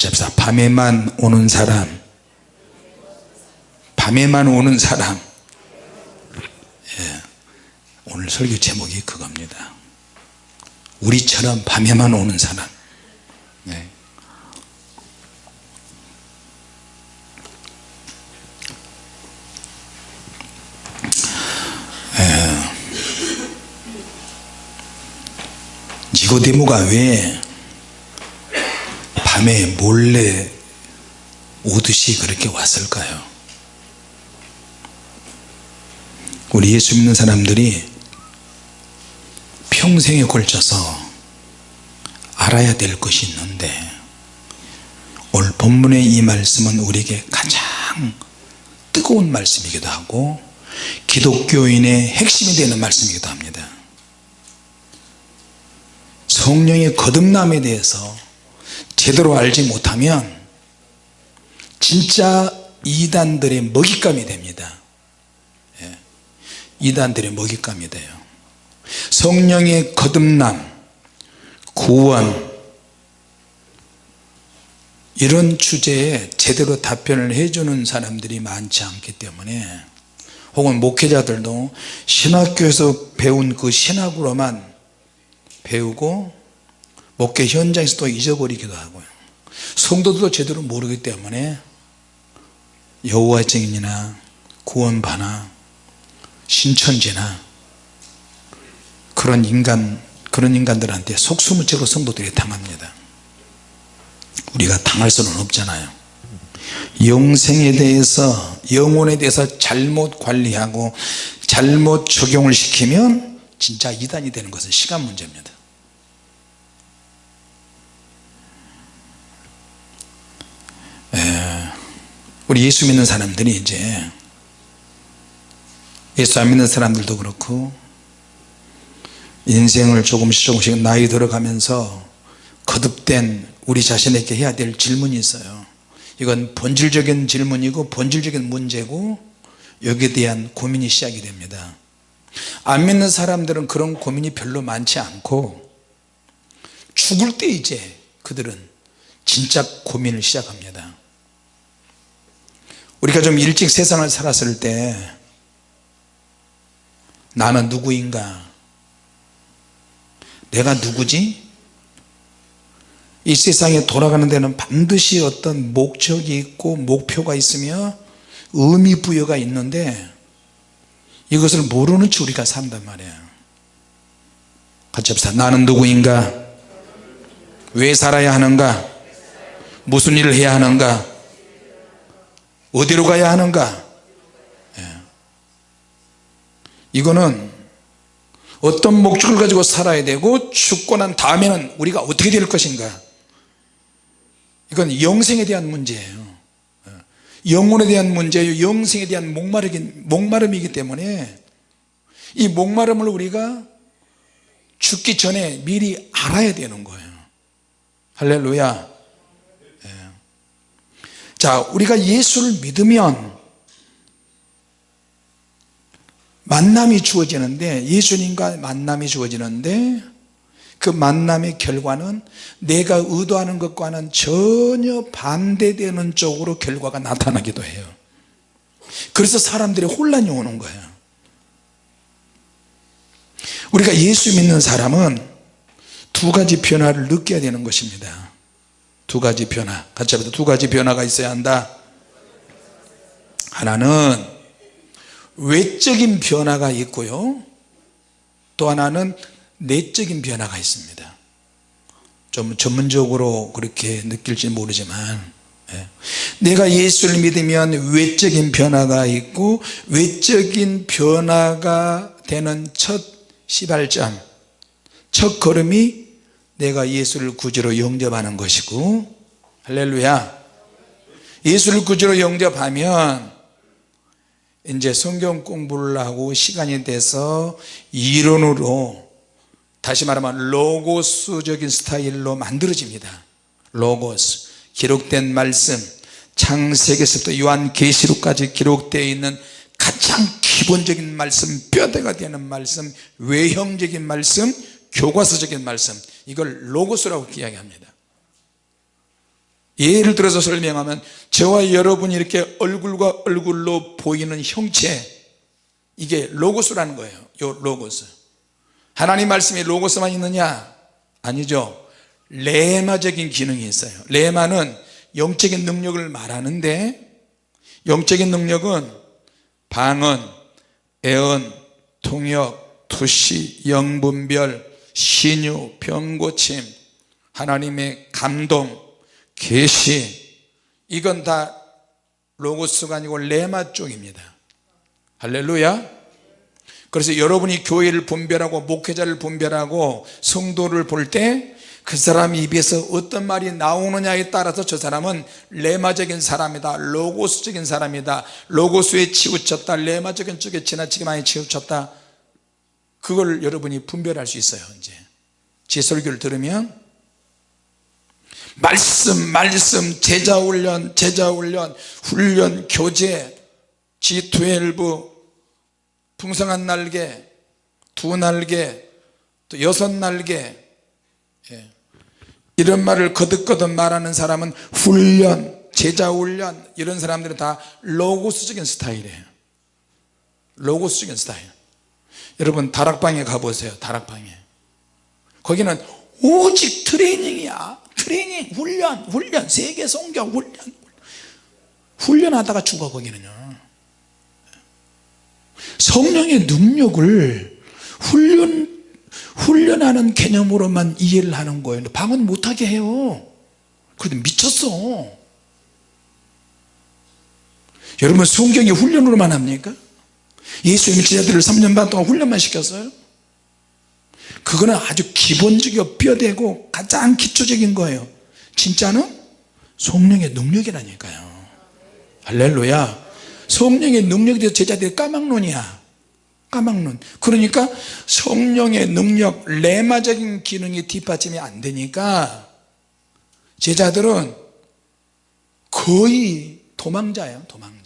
같이 밤에만 오는 사람. 밤에만 오는 사람. 예, 오늘 설교 제목이 그겁니다. 우리처럼 밤에만 오는 사람. 네. 니고데모가 왜 밤에 몰래 오듯이 그렇게 왔을까요? 우리 예수 믿는 사람들이 평생에 걸쳐서 알아야 될 것이 있는데 오늘 본문의 이 말씀은 우리에게 가장 뜨거운 말씀이기도 하고 기독교인의 핵심이 되는 말씀이기도 합니다. 성령의 거듭남에 대해서 제대로 알지 못하면 진짜 이단들의 먹잇감이 됩니다 예. 이단들의 먹잇감이 돼요 성령의 거듭남 구원 이런 주제에 제대로 답변을 해주는 사람들이 많지 않기 때문에 혹은 목회자들도 신학교에서 배운 그 신학으로만 배우고 목회 현장에서 또 잊어버리기도 하고요. 성도들도 제대로 모르기 때문에 여호와 증인이나 구원바나 신천지나 그런 인간 그런 인간들한테 속수무 채로 성도들이 당합니다. 우리가 당할 수는 없잖아요. 영생에 대해서 영혼에 대해서 잘못 관리하고 잘못 적용을 시키면 진짜 이단이 되는 것은 시간 문제입니다 우리 예수 믿는 사람들이 이제 예수 안 믿는 사람들도 그렇고 인생을 조금씩 조금씩 나이 들어가면서 거듭된 우리 자신에게 해야 될 질문이 있어요. 이건 본질적인 질문이고 본질적인 문제고 여기에 대한 고민이 시작이 됩니다. 안 믿는 사람들은 그런 고민이 별로 많지 않고 죽을 때 이제 그들은 진짜 고민을 시작합니다 우리가 좀 일찍 세상을 살았을 때 나는 누구인가? 내가 누구지? 이 세상에 돌아가는 데는 반드시 어떤 목적이 있고 목표가 있으며 의미 부여가 있는데 이것을 모르는 채 우리가 산단 말이에요 같이 합시다. 나는 누구인가? 왜 살아야 하는가? 무슨 일을 해야 하는가 어디로 가야 하는가? 예. 이거는 어떤 목적을 가지고 살아야 되고 죽고 난 다음에는 우리가 어떻게 될 것인가? 이건 영생에 대한 문제예요. 영혼에 대한 문제예요. 영생에 대한 목마름이기 때문에 이 목마름을 우리가 죽기 전에 미리 알아야 되는 거예요. 할렐루야. 예. 자 우리가 예수를 믿으면 만남이 주어지는데 예수님과 만남이 주어지는데 그 만남의 결과는 내가 의도하는 것과는 전혀 반대되는 쪽으로 결과가 나타나기도 해요. 그래서 사람들의 혼란이 오는 거예요. 우리가 예수 믿는 사람은 두 가지 변화를 느껴야 되는 것입니다 두 가지 변화. 같이 합시다. 두 가지 변화가 있어야 한다. 하나는 외적인 변화가 있고요. 또 하나는 내적인 변화가 있습니다. 좀 전문적으로 그렇게 느낄지 모르지만 예. 내가 예수를 믿으면 외적인 변화가 있고 외적인 변화가 되는 첫 시발점 첫 걸음이 내가 예수를 구주로 영접하는 것이고 할렐루야. 예수를 구주로 영접하면 이제 성경 공부를 하고 시간이 돼서 이론으로 다시 말하면 로고스적인 스타일로 만들어집니다. 로고스. 기록된 말씀. 창세기에서부터 요한계시록까지 기록되어 있는 가장 기본적인 말씀 뼈대가 되는 말씀 외형적인 말씀 교과서적인 말씀 이걸 로고스라고 이야기합니다. 예를 들어서 설명하면 저와 여러분이 이렇게 얼굴과 얼굴로 보이는 형체 이게 로고스라는 거예요. 요 로고스. 하나님 말씀이 로고스만 있느냐? 아니죠. 레마적인 기능이 있어요. 레마는 영적인 능력을 말하는데 영적인 능력은 방언, 애언, 통역, 투시, 영분별, 신유, 병고침 하나님의 감동, 계시. 이건 다 로고스가 아니고 레마 쪽입니다. 할렐루야. 그래서 여러분이 교회를 분별하고 목회자를 분별하고 성도를 볼 때 그 사람 입에서 어떤 말이 나오느냐에 따라서 저 사람은 레마적인 사람이다 로고스적인 사람이다. 로고스에 치우쳤다 레마적인 쪽에 지나치게 많이 치우쳤다 그걸 여러분이 분별할 수 있어요 이제. 제 설교를 들으면 말씀 말씀 제자 훈련 제자 훈련 훈련 교제 G12 풍성한 날개 두 날개 또 여섯 날개. 예. 이런 말을 거듭거듭 말하는 사람은 훈련 제자 훈련 이런 사람들은 다 로고스적인 스타일이에요. 로고스적인 스타일 여러분 다락방에 가보세요 다락방에. 거기는 오직 트레이닝이야. 트레이닝 훈련 훈련 세계 성경 훈련. 훈련하다가 죽어 거기는요. 성령의 능력을 훈련 훈련하는 개념으로만 이해를 하는 거예요. 방언 못하게 해요. 그런데 미쳤어. 여러분 성경이 훈련으로만 합니까? 예수님이 제자들을 3년 반 동안 훈련만 시켰어요? 그거는 아주 기본적이고 뼈대고 가장 기초적인 거예요. 진짜는 성령의 능력이라니까요. 할렐루야. 성령의 능력에 대해서 제자들이 까막론이야. 까막론. 그러니까 성령의 능력 레마적인 기능이 뒷받침이 안 되니까 제자들은 거의 도망자예요 도망자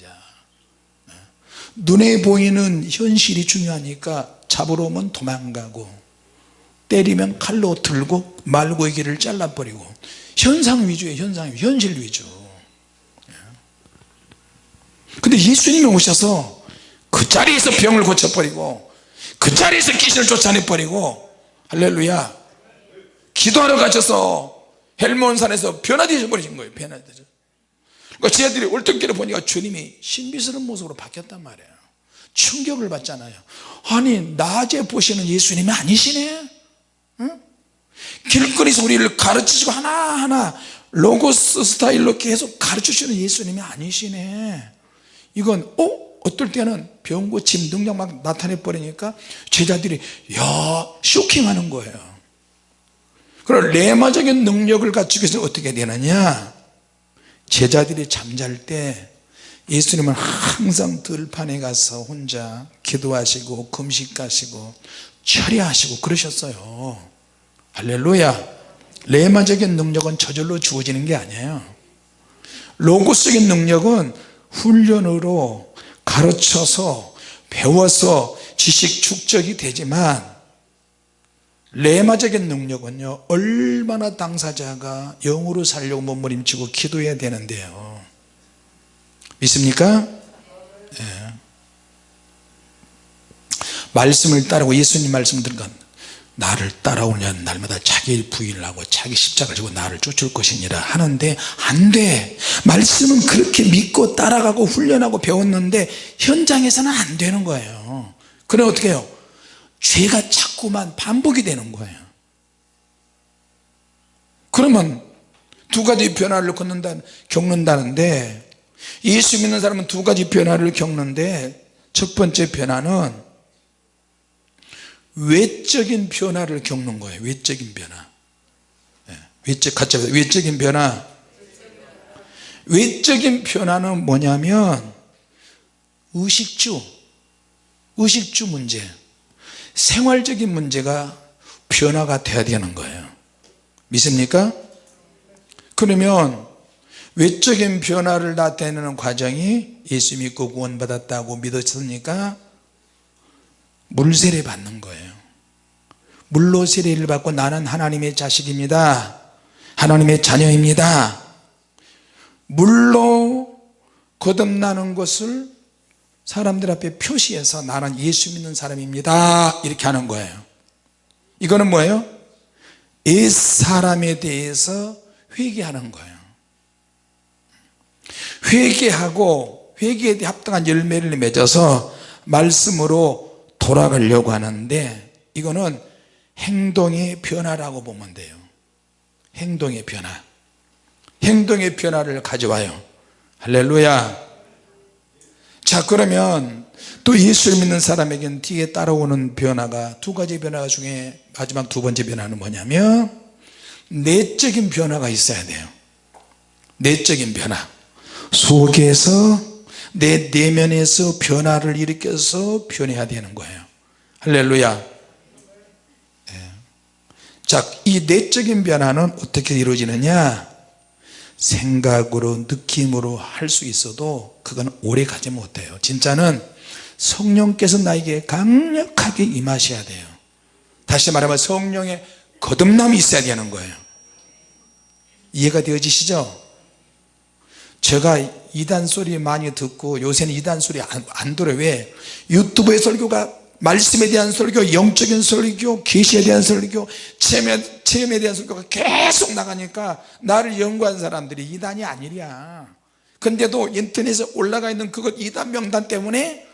눈에 보이는 현실이 중요하니까 잡으러 오면 도망가고 때리면 칼로 들고 말고기를 잘라버리고. 현상 위주의 현상 현실 위주. 근데 예수님이 오셔서 그 자리에서 병을 고쳐버리고 그 자리에서 귀신을 쫓아내버리고 할렐루야 기도하러 가셔서 헬몬산에서 변화되어 버리신 거예요 변화되죠 그러니까 제자들이 올등길을 보니까 주님이 신비스러운 모습으로 바뀌었단 말이에요. 충격을 받잖아요. 아니 낮에 보시는 예수님이 아니시네? 응? 길거리에서 우리를 가르치시고 하나하나 로고스 스타일로 계속 가르치시는 예수님이 아니시네. 이건 어? 어떨 때는 병 고침 능력 막 나타내 버리니까 제자들이 야 쇼킹하는 거예요. 그럼 레마적인 능력을 갖추기 위해서 어떻게 되느냐 제자들이 잠잘 때 예수님은 항상 들판에 가서 혼자 기도하시고 금식하시고 처리하시고 그러셨어요. 할렐루야. 레마적인 능력은 저절로 주어지는 게 아니에요. 로고적인 능력은 훈련으로 가르쳐서 배워서 지식 축적이 되지만 레마적인 능력은요 얼마나 당사자가 영으로 살려고 몸부림치고 기도해야 되는데요 믿습니까? 네. 말씀을 따르고 예수님 말씀 들건 나를 따라오는 날마다 자기 부인을 하고 자기 십자가를 지고 나를 쫓을 것이니라 하는데 안돼 말씀은 그렇게 믿고 따라가고 훈련하고 배웠는데 현장에서는 안 되는 거예요 그래 어떻게 해요 죄가 자꾸만 반복이 되는 거예요. 그러면 두 가지 변화를 겪는다, 겪는다는데 예수 믿는 사람은 두 가지 변화를 겪는데 첫 번째 변화는 외적인 변화를 겪는 거예요. 외적인 변화. 네, 외적 같이 해보세요. 외적인 변화. 외적인 변화는 뭐냐면 의식주 의식주 문제 생활적인 문제가 변화가 돼야 되는 거예요. 믿습니까? 그러면 외적인 변화를 나타내는 과정이 예수 믿고 구원 받았다고 믿었으니까? 물세례 받는 거예요. 물로 세례를 받고 나는 하나님의 자식입니다. 하나님의 자녀입니다. 물로 거듭나는 것을 사람들 앞에 표시해서 나는 예수 믿는 사람입니다. 이렇게 하는 거예요. 이거는 뭐예요? 옛 사람에 대해서 회개하는 거예요. 회개하고 회개에 대해 합당한 열매를 맺어서 말씀으로 돌아가려고 하는데 이거는 행동의 변화라고 보면 돼요. 행동의 변화. 행동의 변화를 가져와요. 할렐루야 자 그러면 또 예수를 믿는 사람에게는 뒤에 따라오는 변화가 두 가지 변화 중에 마지막 두 번째 변화는 뭐냐면 내적인 변화가 있어야 돼요. 내적인 변화. 속에서 내 내면에서 변화를 일으켜서 변해야 되는 거예요. 할렐루야. 자이 내적인 변화는 어떻게 이루어지느냐 생각으로 느낌으로 할 수 있어도 그건 오래 가지 못해요. 진짜는 성령께서 나에게 강력하게 임하셔야 돼요. 다시 말하면 성령의 거듭남이 있어야 되는 거예요. 이해가 되어지시죠? 제가 이단 소리 많이 듣고 요새는 이단 소리 안, 안 들어요. 왜? 유튜브의 설교가 말씀에 대한 설교 영적인 설교 계시에 대한 설교 체험에, 체험에 대한 설교가 계속 나가니까 나를 연구한 사람들이 이단이 아니랴. 근데도 인터넷에 올라가 있는 그것 이단 명단 때문에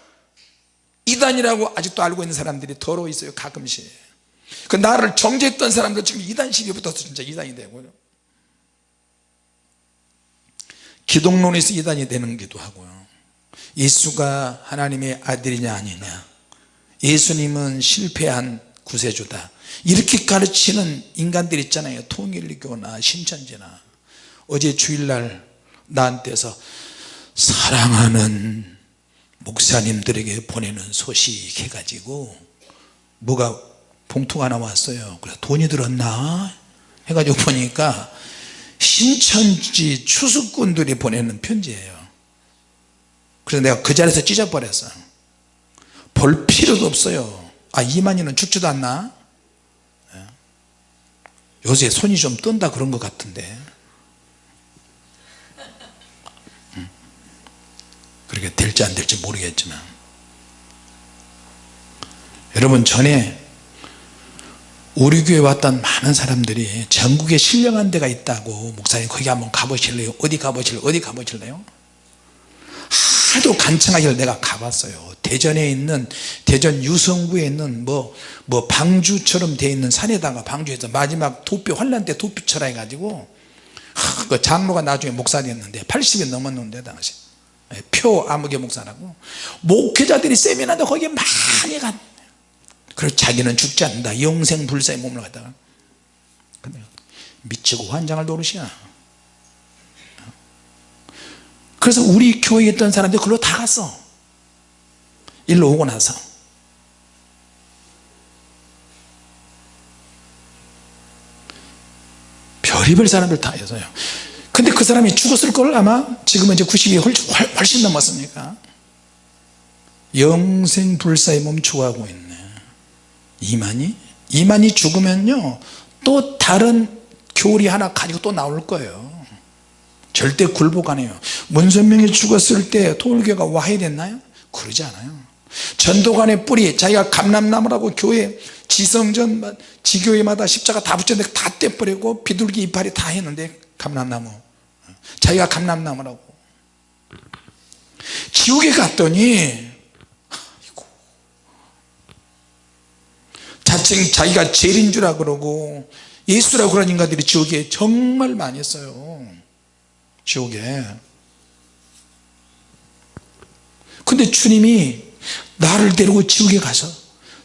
이단이라고 아직도 알고 있는 사람들이 더러 있어요 가끔씩. 그 나를 정죄했던 사람들 지금 이단 시비 붙어서 진짜 이단이 되고요. 기독론에서 이단이 되는 기도 하고요. 예수가 하나님의 아들이냐 아니냐. 예수님은 실패한 구세주다 이렇게 가르치는 인간들 있잖아요. 통일교나 신천지나. 어제 주일날 나한테서 사랑하는 목사님들에게 보내는 소식 해가지고 뭐가 봉투가 하나 왔어요. 그래서 돈이 들었나? 해가지고 보니까 신천지 추수꾼들이 보내는 편지예요. 그래서 내가 그 자리에서 찢어버렸어요. 볼 필요도 없어요. 아 이만희는 죽지도 않나? 예. 요새 손이 좀 뜬다 그런 것 같은데. 음. 그렇게 될지 안 될지 모르겠지만. 여러분 전에 우리 교회 왔던 많은 사람들이 전국에 신령한 데가 있다고 목사님 거기 한번 가보실래요? 어디 가보실래요 어디 가보실래요 하도 간청하길래 내가 가봤어요. 대전에 있는 대전 유성구에 있는 뭐, 뭐 방주처럼 되어 있는 산에다가 방주에서 마지막 도표 환란 때 도표처럼 해가지고 하, 그 장로가 나중에 목사였는데 80이 넘었는데 당시. 예, 표 아무개 목사라고. 목회자들이 세미나도 거기에 많이 갔 그래서 자기는 죽지 않는다. 영생 불사의 몸을 갖다가. 미치고 환장을 노릇이야 그래서 우리 교회에 있던 사람들 그걸로 다 갔어. 일로 오고 나서. 별의별 사람들 다 있어요. 근데 그 사람이 죽었을 걸 아마 지금은 이제 90이 훨씬 넘었으니까. 영생불사의 몸 좋아하고 있네. 이만희? 이만희 죽으면요 또 다른 교리 하나 가지고 또 나올 거예요 절대 굴복 안 해요. 문선명이 죽었을 때 토울교가 와해 됐나요? 그러지 않아요. 전도관의 뿌리 자기가 감람나무라고 교회 지성전 지교회마다 십자가 다 붙였는데 다 떼버리고 비둘기 이파리 다 했는데 감람나무. 자기가 감람나무라고. 지옥에 갔더니 자칭 자기가 제일인 줄 그러고 예수라고 그런 인간들이 지옥에 정말 많이 있어요 지옥에. 근데 주님이 나를 데리고 지옥에 가서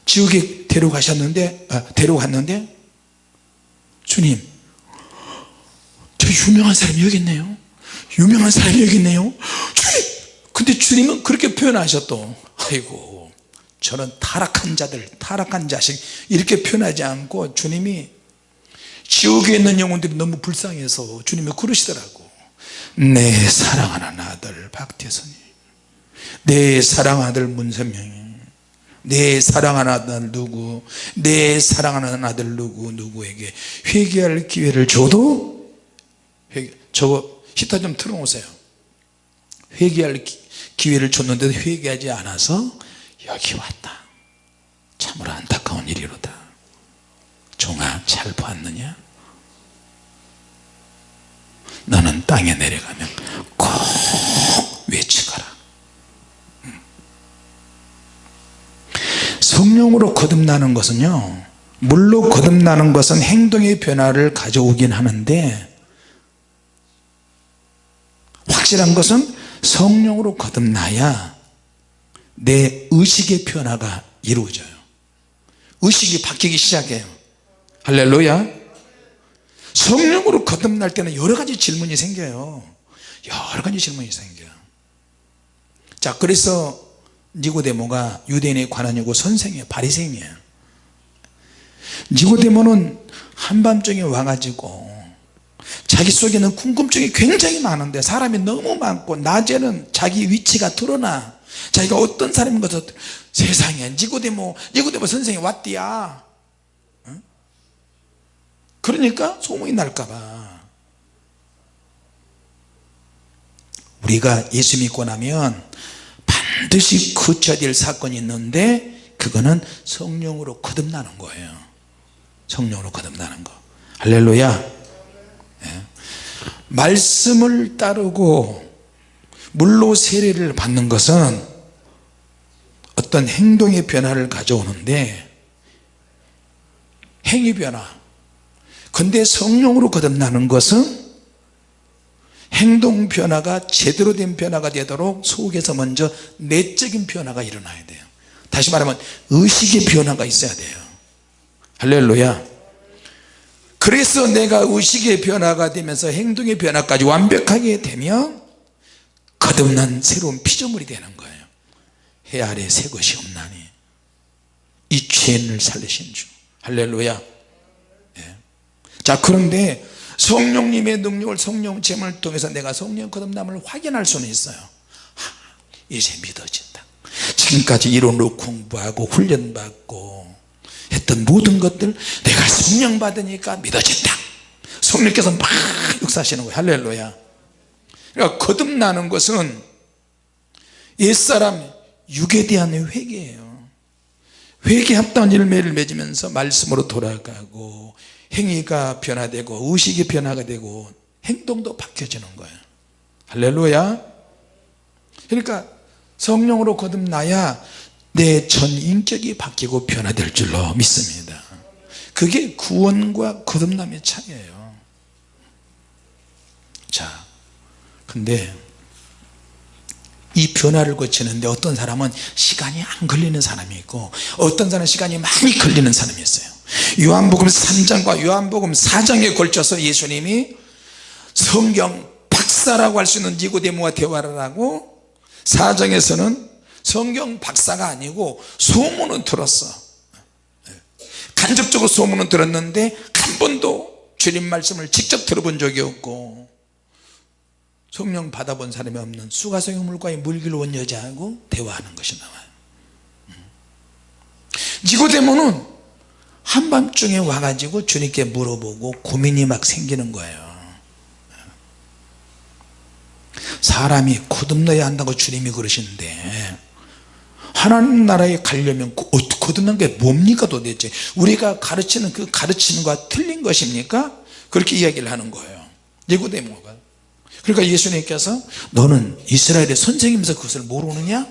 지옥에 데려가셨는데 아, 데려갔는데 주님 저 유명한 사람이 여기 있네요. 유명한 사람이 여기 있네요. 주님! 근데 주님은 그렇게 표현하셨또 아이고 저는 타락한 자들 타락한 자식 이렇게 표현하지 않고 주님이 지옥에 있는 영혼들이 너무 불쌍해서 주님이 그러시더라고 내 사랑하는 아들 박태선이 내 사랑하는 아들 문선명이 내 사랑하는 아들 누구 내 사랑하는 아들 누구 누구에게 회개할 기회를 줘도 회개, 저거 히터 좀 틀어놓으세요. 회개할 기- 기회를 줬는데도 회개하지 않아서 여기 왔다. 참으로 안타까운 일이로다. 종아 잘 보았느냐 너는 땅에 내려가면 꼭 외치거라. 음. 성령으로 거듭나는 것은요 물로 거듭나는 것은 행동의 변화를 가져오긴 하는데 확실한 것은 성령으로 거듭나야 내 의식의 변화가 이루어져요. 의식이 바뀌기 시작해요. 할렐루야 성령으로 거듭날 때는 여러 가지 질문이 생겨요. 여러 가지 질문이 생겨요. 자 그래서 니고데모가 유대인의 관원이고 선생이에요. 바리새인이에요. 니고데모는 한밤중에 와가지고 자기 속에는 궁금증이 굉장히 많은데 사람이 너무 많고 낮에는 자기 위치가 드러나 자기가 어떤 사람인 것을 세상에 니고데모 니고데모 선생이 왔디야. 응? 그러니까 소문이 날까봐. 우리가 예수 믿고 나면 반드시 거쳐야 될 사건이 있는데 그거는 성령으로 거듭나는 거예요. 성령으로 거듭나는 거. 할렐루야. 예. 말씀을 따르고 물로 세례를 받는 것은 어떤 행동의 변화를 가져오는데 행위 변화 근데 성령으로 거듭나는 것은 행동 변화가 제대로 된 변화가 되도록 속에서 먼저 내적인 변화가 일어나야 돼요. 다시 말하면 의식의 변화가 있어야 돼요. 할렐루야. 그래서 내가 의식의 변화가 되면서 행동의 변화까지 완벽하게 되면 거듭난 새로운 피조물이 되는 거예요. 해 아래 새 것이 없나니 이 죄인을 살리신 주. 할렐루야. 예. 자 그런데 성령님의 능력을 성령 체험을 통해서 내가 성령 거듭남을 확인할 수는 있어요. 하, 이제 믿어진다. 지금까지 이론으로 공부하고 훈련받고 했던 모든 것들 내가 성령 받으니까 믿어진다. 성령께서 막 역사하시는 거예요. 할렐루야. 그러니까 거듭나는 것은 옛사람 육에 대한 회개예요. 회개합다운 열매를 맺으면서 말씀으로 돌아가고 행위가 변화되고 의식이 변화가 되고 행동도 바뀌어지는 거예요. 할렐루야. 그러니까 성령으로 거듭나야 내 전 인격이 바뀌고 변화될 줄로 믿습니다. 그게 구원과 거듭남의 차이예요. 자 근데 이 변화를 거치는데 어떤 사람은 시간이 안 걸리는 사람이 있고 어떤 사람은 시간이 많이 걸리는 사람이 있어요 요한복음 3장과 요한복음 4장에 걸쳐서 예수님이 성경 박사라고 할 수 있는 니고데모와 대화를 하고 4장에서는 성경 박사가 아니고 소문은 들었어. 간접적으로 소문은 들었는데 한 번도 주님 말씀을 직접 들어본 적이 없고 성령 받아본 사람이 없는 수가성의 물과의 물기를 온 여자하고 대화하는 것이 나와요. 니고데모는 한밤중에 와가지고 주님께 물어보고 고민이 막 생기는 거예요. 사람이 거듭나야 한다고 주님이 그러시는데 하나님 나라에 가려면 그 어, 거듭난 게 뭡니까 도대체? 우리가 가르치는 그 가르치는과 틀린 것입니까? 그렇게 이야기를 하는 거예요. 니고데모가. 그러니까 예수님께서 너는 이스라엘의 선생님에서 그것을 모르느냐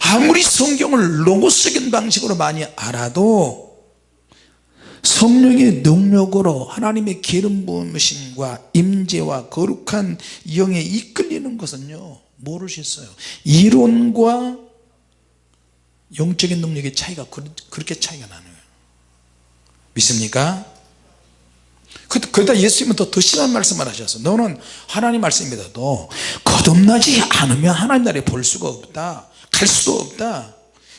아무리 성경을 로고적인 방식으로 많이 알아도 성령의 능력으로 하나님의 기름 부으심과 임재와 거룩한 영에 이끌리는 것은요 모르셨어요 이론과 영적인 능력의 차이가 그렇게 차이가 나는 거예요 믿습니까? 그 러다 예수님은 더, 더 심한 말씀을 하셨어 너는 하나님 말씀 믿어도 거듭나지 않으면 하나님 나라에 볼 수가 없다. 갈 수도 없다.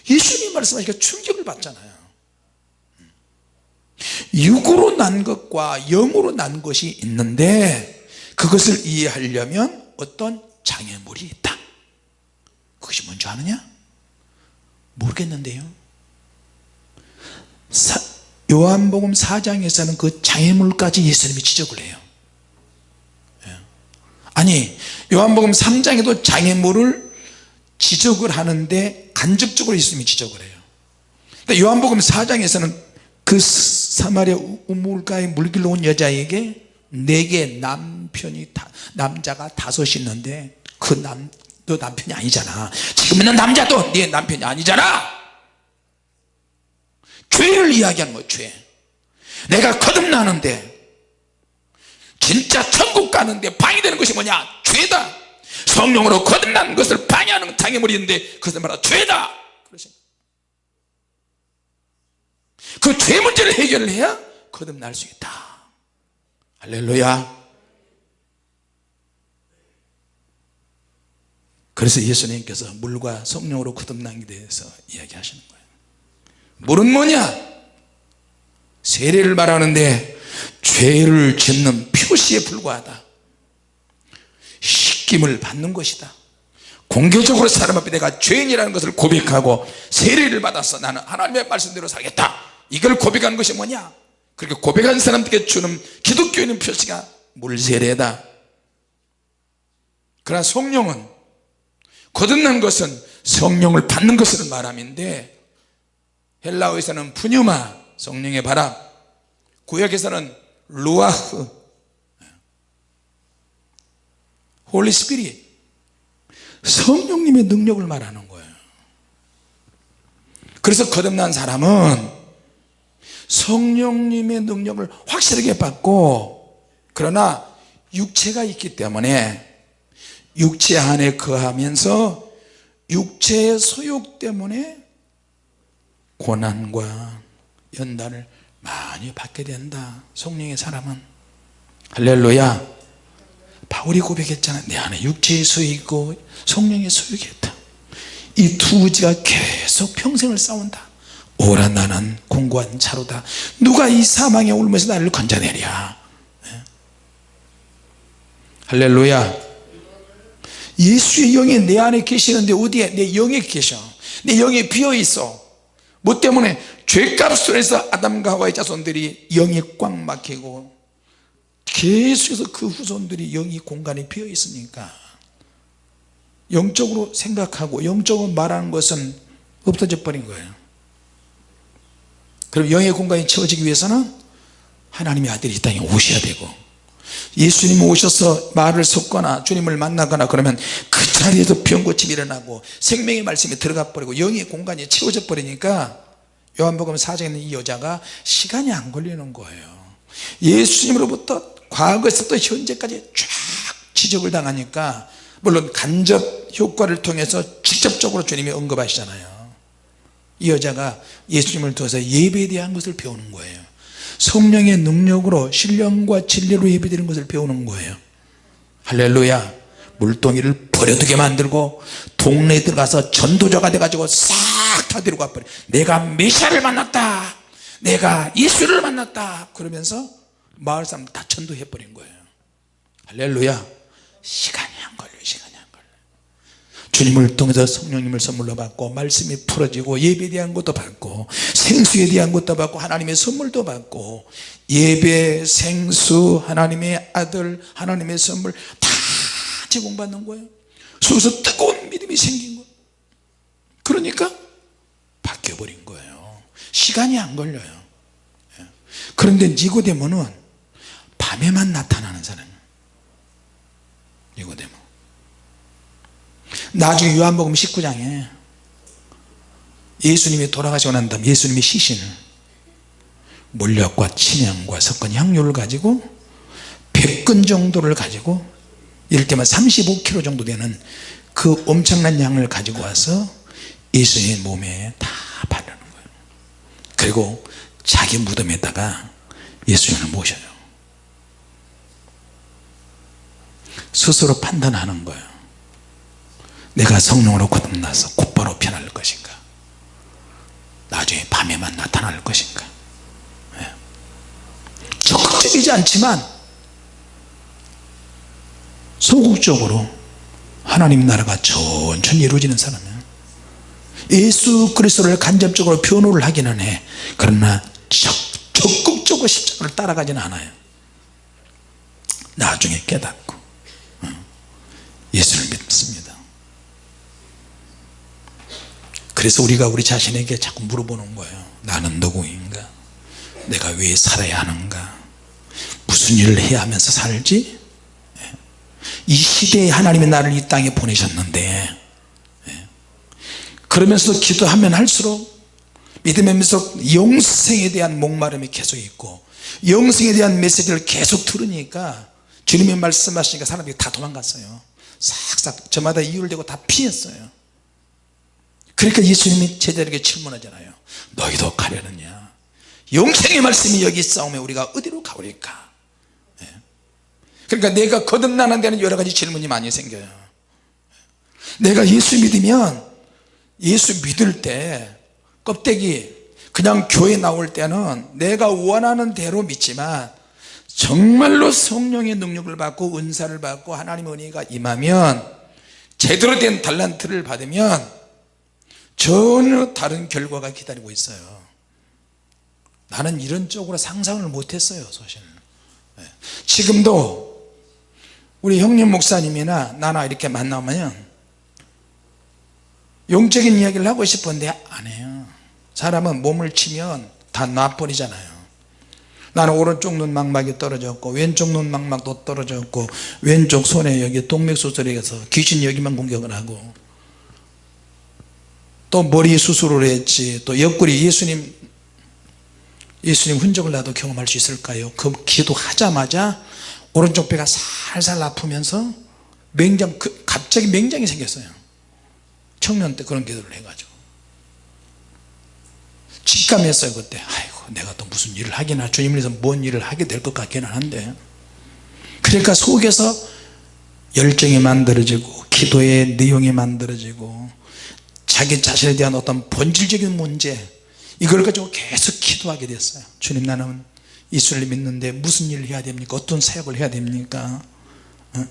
예수님 말씀하시니까 충격을 받잖아요. 육으로 난 것과 영으로 난 것이 있는데 그것을 이해하려면 어떤 장애물이 있다. 그것이 뭔지 아느냐? 모르겠는데요. 사, 요한복음 4장에서는 그 장애물까지 예수님이 지적을 해요. 예. 요한복음 3장에도 장애물을 지적을 하는데 간접적으로 예수님이 지적을 해요. 근데 요한복음 4장에서는 그 사마리아 우물가에 물길로 온 여자에게 내게 남편이 다, 남자가 다섯 있는데 그 남 너 남편이 아니잖아. 지금 있는 남자도 네 남편이 아니잖아 죄를 이야기하는 거예요 죄. 내가 거듭나는데 진짜 천국 가는데 방해되는 것이 뭐냐? 죄다. 성령으로 거듭난 것을 방해하는 장애물인데 그것을 말하 죄다. 그 죄 문제를 해결을 해야 거듭날 수 있다. 할렐루야. 그래서 예수님께서 물과 성령으로 거듭나게 대해서 이야기하시는 거예요 물은 뭐냐? 세례를 말하는데 죄를 짓는 표시에 불과하다. 씻김을 받는 것이다. 공개적으로 사람 앞에 내가 죄인이라는 것을 고백하고 세례를 받아서 나는 하나님의 말씀대로 살겠다. 이걸 고백하는 것이 뭐냐? 그렇게 고백한 사람들에게 주는 기독교인의 표시가 물세례다. 그러나 성령은 거듭난 것은 성령을 받는 것을 말함인데 헬라어에서는 πνεῦμα 성령의 바람 구약에서는 רוח Holy Spirit. 성령님의 능력을 말하는 거예요. 그래서 거듭난 사람은 성령님의 능력을 확실하게 받고 그러나 육체가 있기 때문에 육체 안에 거하면서 육체의 소욕 때문에 고난과 연단을 많이 받게 된다. 성령의 사람은. 할렐루야. 바울이 고백했잖아. 내 안에 육체의 있고 성령의 소욕이 있다. 이두 의지가 계속 평생을 싸운다. 오라 나는 공고한 차로다. 누가 이 사망에 울면서 나를 건져내랴? 네? 할렐루야. 예수의 영이 내 안에 계시는데 어디에? 내 영에 계셔. 내 영에 비어 있어 뭐 때문에 죄값으로 해서 아담과 하와의 자손들이 영이 꽉 막히고 계속해서 그 후손들이 영이 공간에 비어 있으니까 영적으로 생각하고 영적으로 말하는 것은 없어져 버린 거예요. 그럼 영의 공간이 채워지기 위해서는 하나님의 아들이 이 땅에 오셔야 되고 예수님 오셔서 말을 섞거나 주님을 만나거나 그러면 그 자리에서 병고침이 일어나고 생명의 말씀이 들어가 버리고 영의 공간이 채워져 버리니까 요한복음 4장에 있는 이 여자가 시간이 안 걸리는 거예요. 예수님으로부터 과거에서부터 현재까지 쫙 지적을 당하니까 물론 간접 효과를 통해서 직접적으로 주님이 언급하시잖아요. 이 여자가 예수님을 통해서 예배에 대한 것을 배우는 거예요 성령의 능력으로 신령과 진리로 예배드리는 것을 배우는 거예요. 할렐루야. 물동이를 버려두게 만들고 동네에 들어가서 전도자가 돼가지고 싹 다 데리고 와버려. 내가 메시아를 만났다. 내가 예수를 만났다. 그러면서 마을 사람 다 전도해버린 거예요. 할렐루야. 시간이 안 걸려요 시간이 안 걸려요. 주님을 통해서 성령님을 선물로 받고 말씀이 풀어지고 예배에 대한 것도 받고 생수에 대한 것도 받고 하나님의 선물도 받고 예배 생수 하나님의 아들 하나님의 선물 다 제공받는 거예요. 속에서 뜨거운 믿음이 생긴 거예요 그러니까 바뀌어버린 거예요. 시간이 안 걸려요. 예. 그런데 니고데모는 밤에만 나타나는 사람이에요. 니고데모. 나중에 요한복음 19장에 예수님이 돌아가시고 난 다음 예수님이 시신을 몰력과 침향과 섞은 향료를 가지고 100근 정도를 가지고 이를테면 35kg 정도 되는 그 엄청난 양을 가지고 와서 예수님의 몸에 다 바르는 거예요. 그리고 자기 무덤에다가 예수님을 모셔요. 스스로 판단하는 거예요. 내가 성령으로 거듭나서 곧바로 변할 것인가 나중에 밤에만 나타날 것인가? 네. 적극적이지 않지만 소극적으로 하나님 나라가 천천히 이루어지는 사람이에요 예수 그리스도를 간접적으로 변호를 하기는 해. 그러나 적극적으로 십자가를 따라가지는 않아요. 나중에 깨닫고 예수를 믿습니다 그래서 우리가 우리 자신에게 자꾸 물어보는 거예요 나는 누구인가 내가 왜 살아야 하는가 무슨 일을 해야 하면서 살지 예. 이 시대에 하나님이 나를 이 땅에 보내셨는데 예. 그러면서 기도하면 할수록 믿으면서 영생에 대한 목마름이 계속 있고 영생에 대한 메시지를 계속 들으니까 주님이 말씀하시니까 사람들이 다 도망갔어요 싹싹 저마다 대고 다 피했어요 그러니까 예수님이 제자에게 질문하잖아요 너희도 가려느냐? 영생의 말씀이 여기 있사오면 우리가 어디로 가오리까? 예. 그러니까 내가 거듭나는 데는 여러 가지 질문이 많이 생겨요. 내가 예수 믿으면 예수 믿을 때 껍데기 그냥 교회 나올 때는 내가 원하는 대로 믿지만 정말로 성령의 능력을 받고 은사를 받고 하나님의 은혜가 임하면 제대로 된 달란트를 받으면 전혀 다른 결과가 기다리고 있어요. 나는 이런 쪽으로 상상을 못했어요 사실 네. 지금도 우리 형님 목사님이나 나나 이렇게 만나면 영적인 이야기를 하고 싶은데 안 해요. 사람은 몸을 치면 다 놔버리잖아요. 나는 오른쪽 눈 망막이 떨어졌고 왼쪽 눈 망막도 떨어졌고 왼쪽 손에 여기 동맥수술에서 귀신 여기만 공격을 하고 또 머리 수술을 했지 또 옆구리 예수님 예수님 흔적을 나도 경험할 수 있을까요? 그 기도하자마자 오른쪽 배가 살살 아프면서 맹장 그 갑자기 맹장이 생겼어요. 청년 때 그런 기도를 해가지고. 직감했어요 그때. 아이고 내가 또 무슨 일을 하기나 주님을 위해서 뭔 일을 하게 될 것 같기는 한데. 그러니까 속에서 열정이 만들어지고 기도의 내용이 만들어지고 자기 자신에 대한 어떤 본질적인 문제 이걸 가지고 계속 기도하게 됐어요. 주님 나는 예수를 믿는데 무슨 일을 해야 됩니까? 어떤 사역을 해야 됩니까? 어?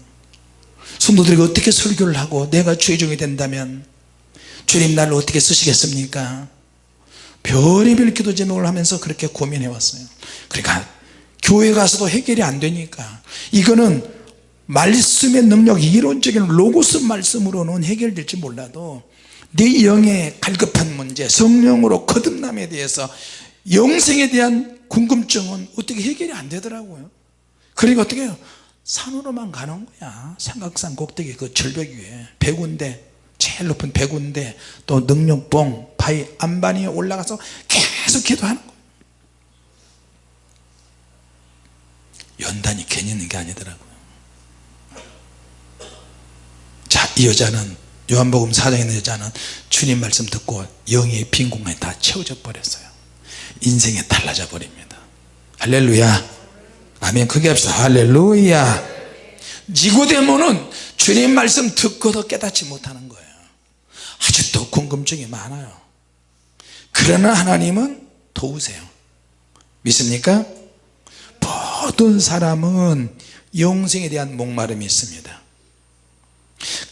성도들에게 어떻게 설교를 하고 내가 죄종이 된다면 주님 나를 어떻게 쓰시겠습니까? 별의별 기도 제목을 하면서 그렇게 고민해 왔어요. 그러니까 교회 가서도 해결이 안 되니까. 이거는 말씀의 능력 이론적인 로고스 말씀으로는 해결될지 몰라도 내 영의 갈급한 문제 성령으로 거듭남에 대해서 영생에 대한 궁금증은 어떻게 해결이 안 되더라고요. 그러니까 어떻게 해요? 산으로만 가는 거야. 삼각산 꼭대기 그 절벽 위에. 백운대 제일 높은 백운대 또 능력봉 바위 안반이 올라가서 계속 기도하는 연단이 괜히 있는 게 아니더라고요. 자이 여자는 요한복음 4장에 있는 여자는 주님 말씀 듣고 영의 빈 공간이 다 채워져 버렸어요. 인생이 달라져 버립니다. 할렐루야. 아멘. 크게 합시다. 할렐루야. 니고데모는 주님 말씀 듣고도 깨닫지 못하는 거예요. 아직도 궁금증이 많아요. 그러나 하나님은 도우세요. 믿습니까? 모든 사람은 영생에 대한 목마름이 있습니다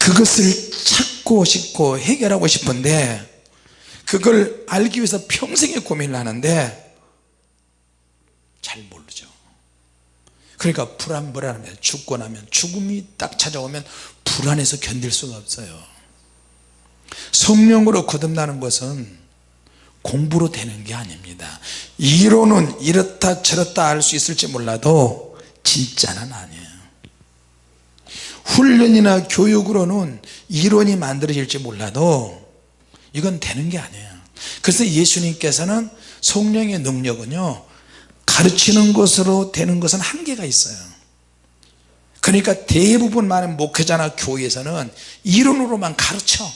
그것을 찾고 싶고 해결하고 싶은데 그걸 알기 위해서 평생의 고민을 하는데 잘 모르죠. 그러니까 불안불안하면 죽고 나면 죽음이 딱 찾아오면 불안해서 견딜 수가 없어요. 성령으로 거듭나는 것은 공부로 되는 게 아닙니다. 이론은 이렇다 저렇다 할 수 있을지 몰라도 진짜는 아니에요 훈련이나 교육으로는 이론이 만들어질지 몰라도 이건 되는 게 아니에요. 그래서 예수님께서는 성령의 능력은요 가르치는 것으로 되는 것은 한계가 있어요. 그러니까 대부분 많은 목회자나 교회에서는 이론으로만 가르쳐.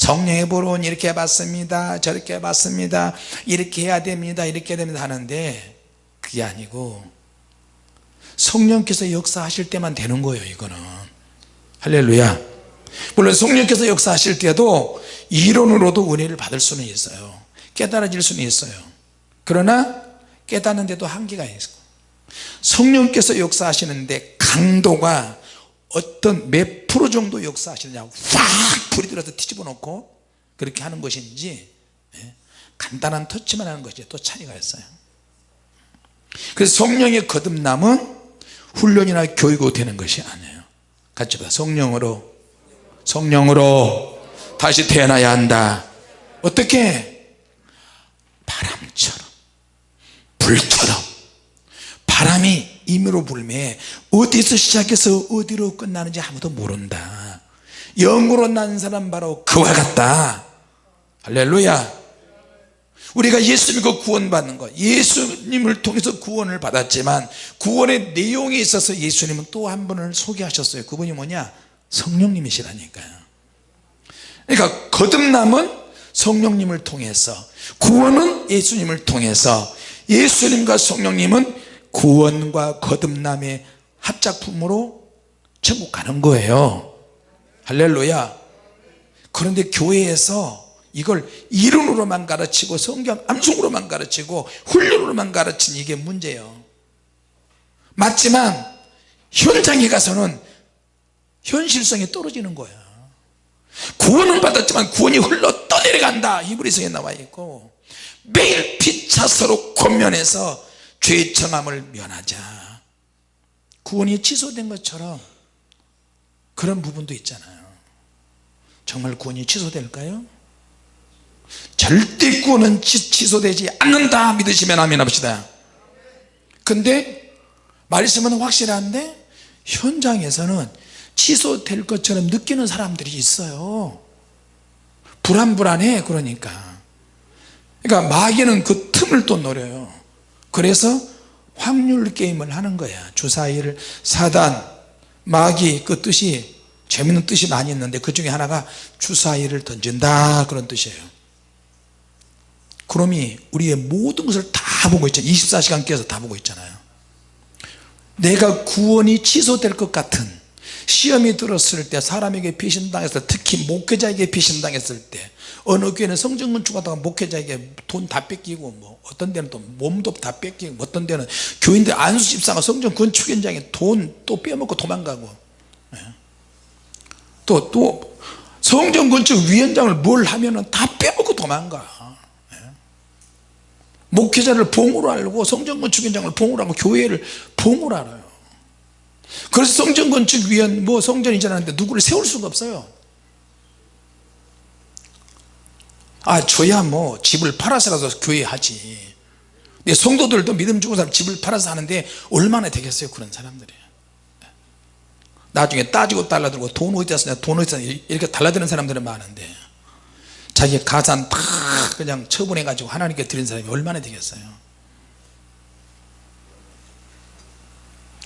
성령의 보론 이렇게 해봤습니다 저렇게 해봤습니다 이렇게 해야 됩니다 이렇게 해야 됩니다 하는데 그게 아니고 성령께서 역사하실 때만 되는 거예요 이거는 할렐루야. 물론 성령께서 역사하실 때도 이론으로도 은혜를 받을 수는 있어요. 깨달아질 수는 있어요. 그러나 깨닫는데도 한계가 있고 성령께서 역사하시는데 강도가 어떤 몇 프로 정도 역사하시느냐 확 불이 들어서 뒤집어 놓고 그렇게 하는 것인지 예, 간단한 터치만 하는 것이 또 차이가 있어요. 그래서 성령의 거듭남은 훈련이나 교육으로 되는 것이 아니에요 같이 봐. 성령으로. 성령으로. 다시 태어나야 한다. 어떻게? 바람처럼. 불처럼. 바람이 임으로 불매 어디서 시작해서 어디로 끝나는지 아무도 모른다. 영으로 난 사람 바로 그와 같다. 할렐루야 우리가 예수 믿고 구원받는 것 예수님을 통해서 구원을 받았지만 구원의 내용에 있어서 예수님은 또 한 분을 소개하셨어요. 그분이 뭐냐? 성령님이시라니까요. 그러니까 거듭남은 성령님을 통해서 구원은 예수님을 통해서 예수님과 성령님은 구원과 거듭남의 합작품으로 천국 가는 거예요. 할렐루야. 그런데 교회에서 이걸 이론으로만 가르치고 성경 암송으로만 가르치고 훈련으로만 가르친 이게 문제예요. 맞지만 현장에 가서는 현실성이 떨어지는 거야. 구원은 받았지만 구원이 흘러 떠내려간다. 히브리서에 나와 있고 매일 피차 서로 권면해서 죄의 청함을 면하자. 구원이 취소된 것처럼 그런 부분도 있잖아요. 정말 구원이 취소될까요? 절대 구원은 취소되지 않는다 믿으시면 아멘 합시다. 근데 말씀은 확실한데 현장에서는 취소될 것처럼 느끼는 사람들이 있어요. 불안불안해 그러니까. 그러니까 마귀는 그 틈을 또 노려요. 그래서 확률 게임을 하는 거야. 주사위를 사단 마귀 그 뜻이 재밌는 뜻이 많이 있는데 그 중에 하나가 주사위를 던진다 그런 뜻이에요 그놈이 우리의 모든 것을 다 보고 있잖아요 24시간 깨서 다 보고 있잖아요 내가 구원이 취소될 것 같은 시험이 들었을 때 사람에게 배신당했을 때 특히 목회자에게 배신당했을 때 어느 교회는 성전 건축하다가 목회자에게 돈 다 뺏기고 뭐 어떤 데는 또 몸도 다 뺏기고 뭐 어떤 데는 교인들 안수 집사가 성전 건축 현장에 돈 또 빼먹고 도망가고 또또 예. 또 성전 건축 위원장을 뭘 하면은 다 빼먹고 도망가 예. 목회자를 봉으로 알고 성전 건축 현장을 봉으로 하고 교회를 봉으로 알아요. 그래서 성전 건축 위원 뭐 성전이 지나는데 누구를 세울 수가 없어요. 아 저야 뭐 집을 팔아서라도 교회 하지. 내 성도들도 믿음 주고 사람 집을 팔아서 하는데 얼마나 되겠어요 그런 사람들이. 나중에 따지고 달라들고 돈 어디다 쓰냐 돈 어디다 쓰냐 이렇게 달라드는 사람들은 많은데 자기 가산 다 그냥 처분해 가지고 하나님께 드린 사람이 얼마나 되겠어요?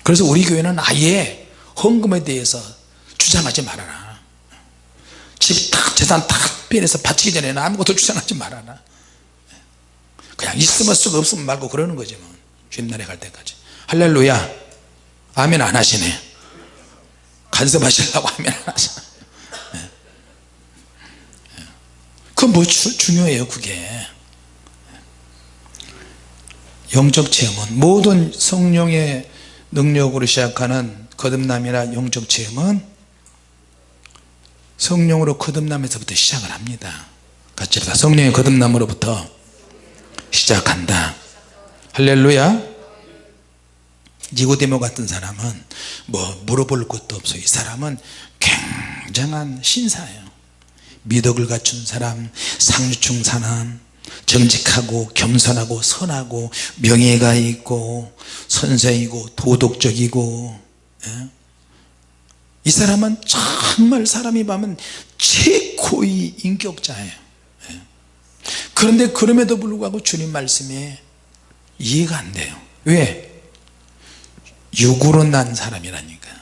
그래서 우리 교회는 아예 헌금에 대해서 주장하지 말아라. 집탁 재산 탁 변해서 바치기 전에는 아무것도 주장하지 말아라. 그냥 있으면 쓰고 없으면 말고 그러는 거지 뭐. 주님날에 갈 때까지. 할렐루야. 아멘 안 하시네. 간섭하시려고 아멘 안 하시네 그건 뭐 주, 중요해요 그게. 영적 체험은 모든 성령의 능력으로 시작하는 거듭남이나 영적 체험은 성령으로 거듭남에서부터 시작을 합니다. 같이 다 성령의 거듭남으로부터 시작한다. 할렐루야. 니고데모 같은 사람은 뭐 물어볼 것도 없어요. 이 사람은 굉장한 신사예요 미덕을 갖춘 사람 상류층 사람 정직하고 겸손하고 선하고 명예가 있고 선생이고 도덕적이고 예? 이 사람은 정말 사람이 보면 최고의 인격자예요 예? 그런데 그럼에도 불구하고 주님 말씀에 이해가 안 돼요 왜? 육으로 난 사람이라니까요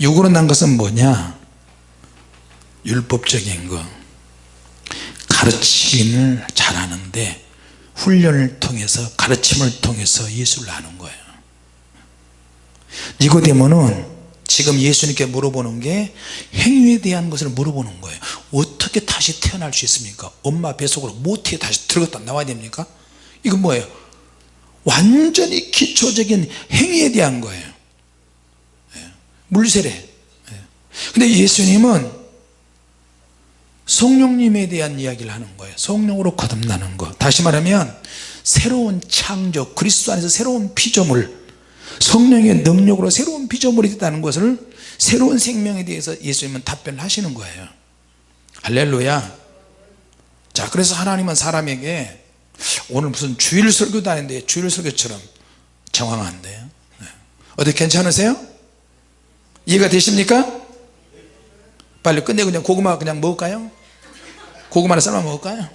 육으로 난 것은 뭐냐 율법적인 거 가르침을 잘하는데 훈련을 통해서 가르침을 통해서 예수를 아는 거예요. 니고데모는 지금 예수님께 물어보는 게 행위에 대한 것을 물어보는 거예요. 어떻게 다시 태어날 수 있습니까? 엄마 뱃속으로 못해 다시 들어갔다 나와야 됩니까? 이건 뭐예요? 완전히 기초적인 행위에 대한 거예요. 예. 물세례. 예. 근데 예수님은 성령님에 대한 이야기를 하는 거예요 성령으로 거듭나는 것 다시 말하면 새로운 창조 그리스도 안에서 새로운 피조물 성령의 능력으로 새로운 피조물이 됐다는 것을 새로운 생명에 대해서 예수님은 답변을 하시는 거예요 할렐루야 자 그래서 하나님은 사람에게 오늘 무슨 주일 설교도 아닌데 주일 설교처럼 정황한데요 네. 어디 괜찮으세요? 이해가 되십니까? 빨리 끝내고 그냥 고구마 그냥 먹을까요? 고구마를 삶아 먹을까요?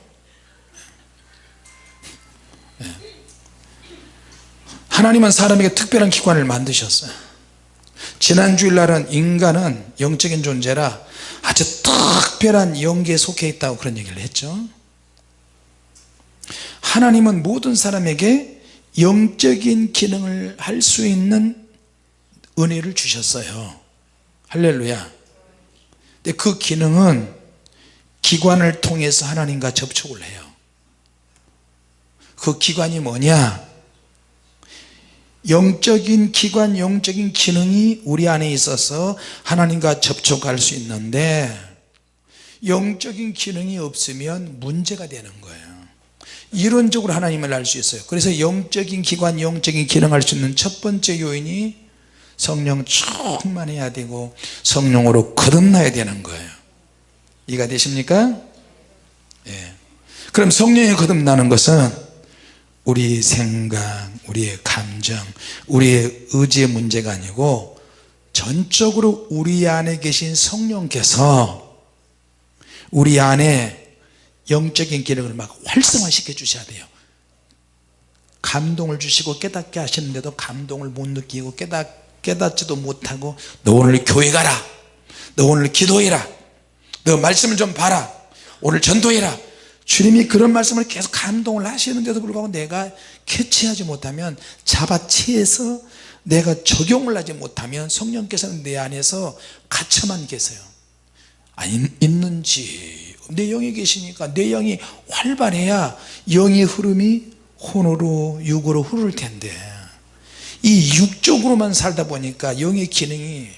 네. 하나님은 사람에게 특별한 기관을 만드셨어요 지난 주일날은 인간은 영적인 존재라 아주 특별한 영계에 속해 있다고 그런 얘기를 했죠 하나님은 모든 사람에게 영적인 기능을 할 수 있는 은혜를 주셨어요 할렐루야 근데 그 기능은 기관을 통해서 하나님과 접촉을 해요. 그 기관이 뭐냐? 영적인 기관 영적인 기능이 우리 안에 있어서 하나님과 접촉할 수 있는데 영적인 기능이 없으면 문제가 되는 거예요. 이론적으로 하나님을 알 수 있어요. 그래서 영적인 기관 영적인 기능할 수 있는 첫 번째 요인이 성령 충만해야 되고 성령으로 거듭나야 되는 거예요 이해가 되십니까? 예. 그럼 성령이 거듭나는 것은 우리 생각 우리의 감정 우리의 의지의 문제가 아니고 전적으로 우리 안에 계신 성령께서 우리 안에 영적인 기능을 막 활성화 시켜 주셔야 돼요 감동을 주시고 깨닫게 하시는데도 감동을 못 느끼고 깨닫, 깨닫지도 못하고 너 오늘 교회 가라 너 오늘 기도해라 너 말씀을 좀 봐라. 오늘 전도해라. 주님이 그런 말씀을 계속 감동을 하시는데도 불구하고 내가 캐치하지 못하면 잡아채서 내가 적용을 하지 못하면 성령께서는 내 안에서 갇혀만 계세요. 아, 있는지. 내 영이 계시니까 내 영이 활발해야 영의 흐름이 혼으로 육으로 흐를 텐데. 이 육적으로만 살다 보니까 영의 기능이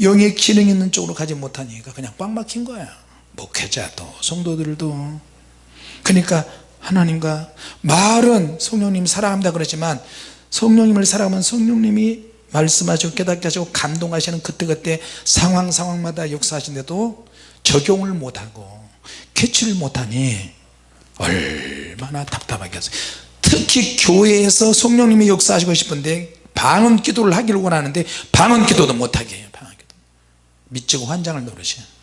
영의 기능 있는 쪽으로 가지 못하니까 그냥 꽉 막힌 거야. 목회자도 성도들도. 그러니까 하나님과 말은 성령님 사랑합니다 그러지만 성령님을 사랑하면 성령님이 말씀하시고 깨닫게 하시고 감동하시는 그때그때 상황 상황마다 역사하시는데도 적용을 못하고 캐치를 못하니 얼마나 답답하겠어요. 특히 교회에서 성령님이 역사하시고 싶은데 방언 기도를 하기를 원하는데 방언 기도도 못하게 해요 미치고 환장을 노릇이에요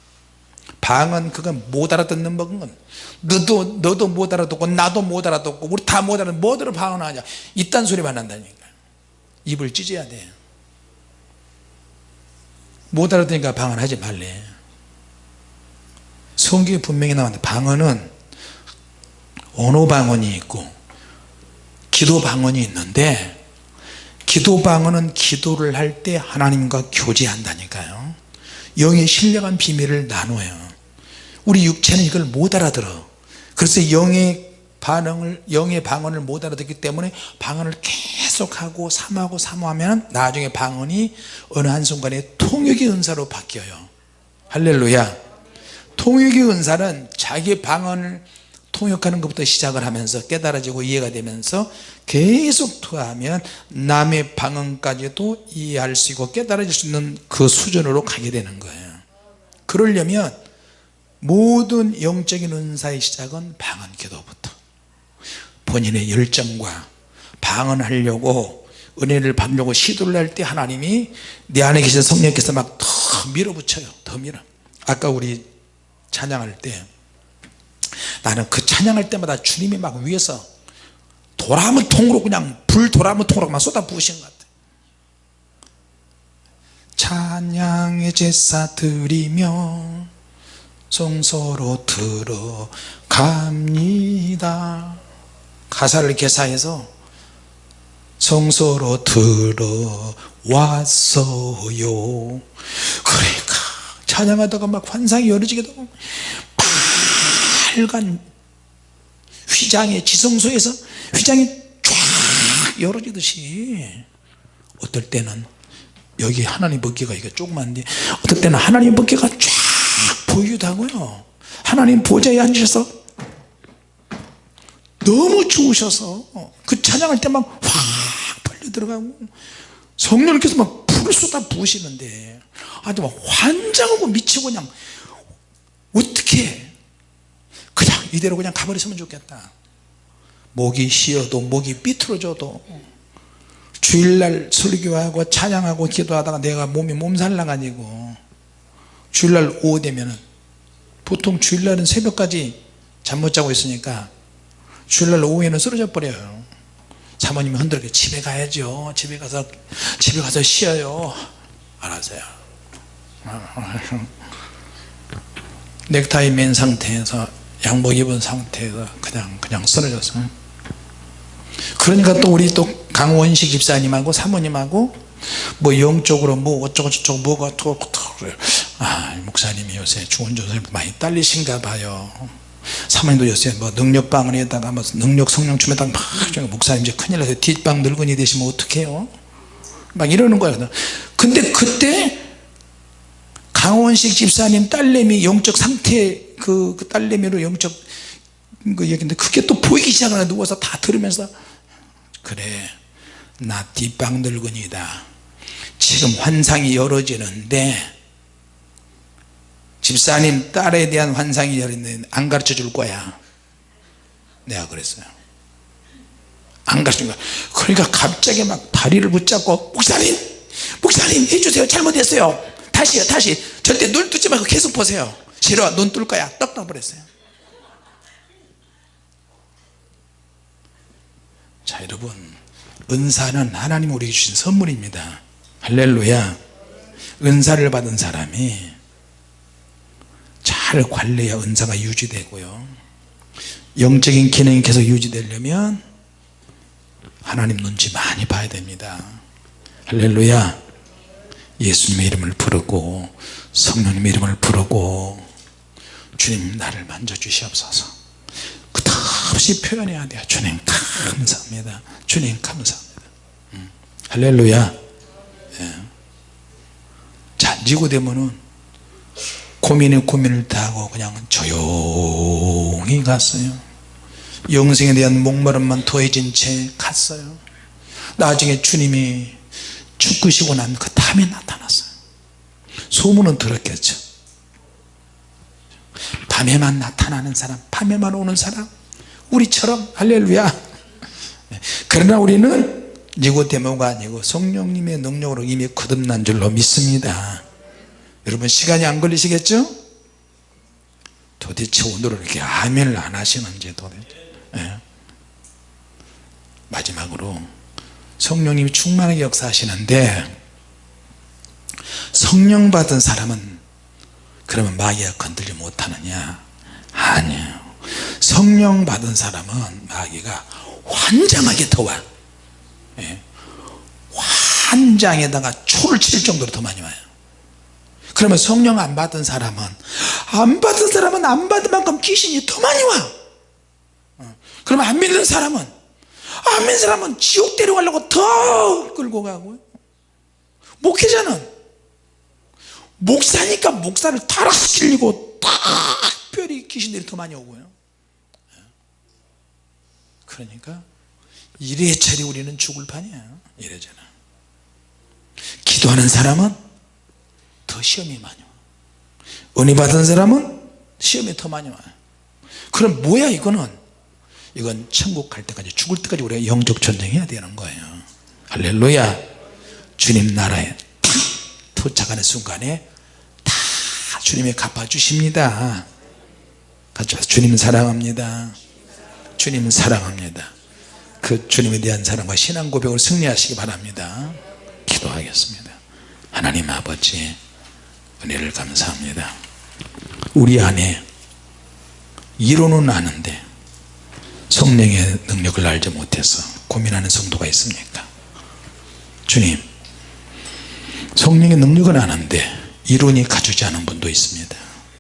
방언 그건 못 알아듣는 법은 너도 너도 못 알아듣고 나도 못 알아듣고 우리 다 못 알아듣고 뭐들어 방언하냐. 이딴 소리만 한다니까. 입을 찢어야 돼 못 알아듣니까 방언하지 말래. 성경에 분명히 나왔는데 방언은 언어 방언이 있고 기도 방언이 있는데 기도 방언은 기도를 할 때 하나님과 교제한다니까요 영의 신령한 비밀을 나눠요. 우리 육체는 이걸 못 알아들어. 그래서 영의 반응을 영의 방언을 못 알아듣기 때문에 방언을 계속하고 삼하고 사모하면 나중에 방언이 어느 한순간에 통역의 은사로 바뀌어요. 할렐루야. 통역의 은사는 자기 방언을 통역하는 것부터 시작을 하면서 깨달아지고 이해가 되면서 계속 투하하면 남의 방언까지도 이해할 수 있고 깨달아질 수 있는 그 수준으로 가게 되는 거예요. 그러려면 모든 영적인 은사의 시작은 방언 기도부터. 본인의 열정과 방언하려고 은혜를 받으려고 시도를 할 때 하나님이 내 안에 계신 성령께서 막 더 밀어붙여요. 더 밀어. 아까 우리 찬양할 때 나는 그 찬양할 때마다 주님이 막 위에서 도라무 통으로 그냥 불 도라무 통으로 막 쏟아 부으신 것 같아 찬양의 제사 드리며 성소로 들어갑니다. 가사를 개사해서 성소로 들어왔어요. 그러니까 찬양하다가 막 환상이 열어지게 되고 빨간 휘장에 지성소에서 휘장이 쫙 열어지듯이 어떨 때는 여기 하나님 법계가 이게 조그만데 어떨 때는 하나님 법계가 쫙 보이기도 하고요. 하나님 보좌에 앉으셔서 너무 좋으셔서 그 찬양할 때 막 확 벌려 들어가고 성령께서 막 불을 쏟아 부으시는데 아주 막 환장하고 미치고 그냥 어떻게 그냥 이대로 그냥 가버렸으면 좋겠다 목이 쉬어도 목이 삐뚤어져도 주일날 설교하고 찬양하고 기도하다가 내가 몸이 몸살 나가지고 주일날 오후 되면은 보통 주일날은 새벽까지 잠 못 자고 있으니까 주일날 오후에는 쓰러져 버려요. 사모님이 흔들게 집에 가야죠. 집에 가서 집에 가서 쉬어요. 알았어요. 넥타이 맨 상태에서 양복 입은 상태에서 그냥 그냥 쓰러졌어요 그러니까 또 우리 또 강원식 집사님하고 사모님하고 뭐 영적으로 뭐 어쩌고 저쩌고 뭐가 그래요. 아 목사님이 요새 주원조사에 많이 딸리신가 봐요. 사모님도 요새 뭐 능력방을 다가 뭐 능력 성령춤에다가 막 목사님 이제 큰일 나서 뒷방 늙은이 되시면 어떡해요? 막 이러는 거예요. 근데 그때 강원식 집사님 딸내미 영적 상태 그, 그 딸내미로 영적 그 얘기인데 그게 또 보이기 시작하나 누워서 다 들으면서 그래 나 뒷방 늙은이다. 지금 환상이 열어지는데 집사님 딸에 대한 환상이 열리는데 안 가르쳐 줄 거야. 내가 그랬어요. 안 가르쳐 줄 거야. 그러니까 갑자기 막 다리를 붙잡고 목사님 목사님 해주세요. 잘못했어요. 다시요 다시. 절대 눈 뜨지 말고 계속 보세요. 싫어 눈 뜰 거야. 떡 떠버렸어요 자 여러분 은사는 하나님 우리에게 주신 선물입니다. 할렐루야. 은사를 받은 사람이 잘 관리해야 은사가 유지되고요. 영적인 기능이 계속 유지되려면 하나님 눈치 많이 봐야 됩니다. 할렐루야. 예수님의 이름을 부르고 성령님의 이름을 부르고 주님 나를 만져주시옵소서 끝없이 표현해야 돼요. 주님 감사합니다. 주님 감사합니다. 음. 할렐루야. 예. 잔지고 되면은 고민에 고민을 다 하고 그냥 조용히 갔어요. 영생에 대한 목마름만 더해진 채 갔어요. 나중에 주님이 죽으시고 난 그 다음에 나타났어요. 소문은 들었겠죠. 밤에만 나타나는 사람 밤에만 오는 사람 우리처럼 할렐루야. 그러나 우리는 니고데모가 아니고 성령님의 능력으로 이미 거듭난 줄로 믿습니다. 여러분 시간이 안 걸리시겠죠? 도대체 오늘은 이렇게 아멘을 안 하시는지 도대체. 예. 마지막으로 성령님이 충만하게 역사하시는데 성령 받은 사람은 그러면 마귀가 건들지 못하느냐? 아니에요 성령 받은 사람은 마귀가 환장하게 더와 예. 환장에다가 초를 칠 정도로 더 많이 와요. 그러면 성령 안 받은 사람은 안 받은 사람은 안 받은 만큼 귀신이 더 많이 와 어. 그러면 안 믿는 사람은 안 믿는 사람은 지옥 데려가려고 더 끌고 가고요 목회자는 목사니까 목사를 타락시키려고 특별히 귀신들이 더 많이 오고요 그러니까 이래저래 우리는 죽을 판이야. 이래저래 기도하는 사람은 더 시험이 많이 와. 은혜 받은 사람은 시험이 더 많이 와요 그럼 뭐야 이거는? 이건 천국 갈 때까지 죽을 때까지 우리가 영적 전쟁해야 되는 거예요. 할렐루야. 주님 나라에 탁 도착하는 순간에 다 주님이 갚아주십니다. 같이 와서 주님 사랑합니다 주님 사랑합니다. 그 주님에 대한 사랑과 신앙 고백을 승리하시기 바랍니다. 기도하겠습니다. 하나님 아버지 은혜를 감사합니다. 우리 안에 이론은 아는데 성령의 능력을 알지 못해서 고민하는 성도가 있습니까? 주님 성령의 능력은 아는데 이론이 갖추지 않은 분도 있습니다